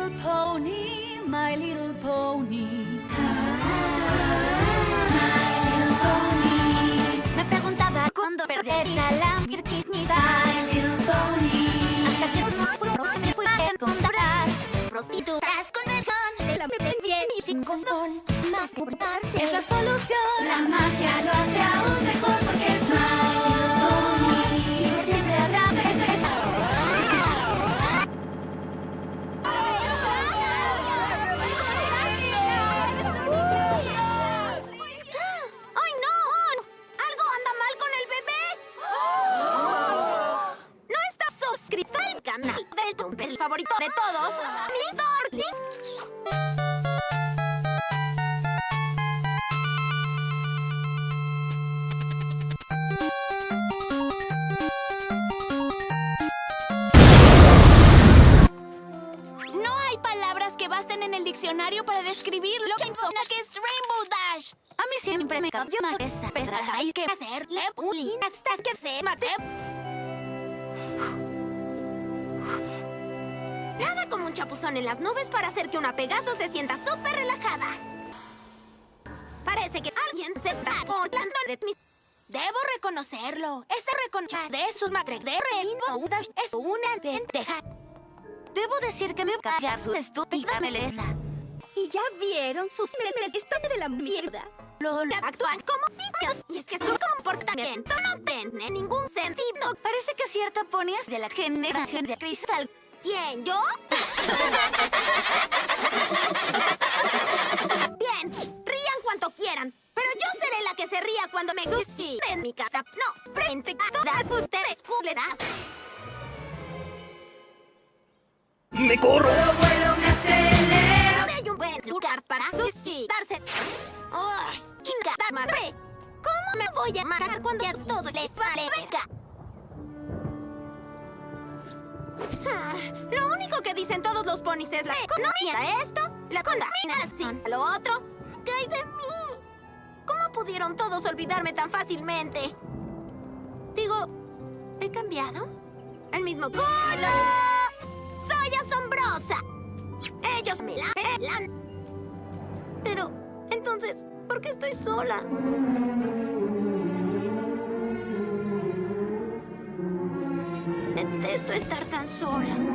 little pony, my little pony. Me preguntaba cuándo perdería la virginidad. My little pony. Hasta que no fue, me fui a encontrar prostitutas con vergón de la ven bien y sin condón. Burlarse Es la solución. Canal del Tumper favorito de todos? ¡Mi! No hay palabras que basten en el diccionario para describir lo que es Rainbow Dash. A mí siempre me cambió una esa pesada. Hay que hacerle bullying hasta que se mate. Un chapuzón en las nubes para hacer que una Pegaso se sienta súper relajada. Parece que alguien se está burlando de mis... Debo reconocerlo. Esa reconcha de sus madres de Rainbow es una pendeja. Debo decir que me cagar su estúpida melena. ¿Y ya vieron sus memes? Están de la mierda. Lola actúan como sitios. Y es que su comportamiento no tiene ningún sentido. Parece que cierta pony es de la generación de cristal. ¿Quién, yo? Bien, rían cuanto quieran. Pero yo seré la que se ría cuando me suicide en mi casa. No, frente a todas ustedes, culeras. ¡Me corro! Vuelo me acelero. Hay un buen lugar para suicidarse. ¡Ay, chingada madre! ¿Cómo me voy a matar cuando a todos les vale verga? Hmm, Lo que dicen todos los ponis es la economía. Esto, la contaminación, lo otro. ¿Qué hay de mí? ¿Cómo pudieron todos olvidarme tan fácilmente? Digo, ¿he cambiado? ¿El mismo color? ¡Soy asombrosa! Ellos me la pelan. Pero, entonces, ¿por qué estoy sola? Detesto estar tan sola.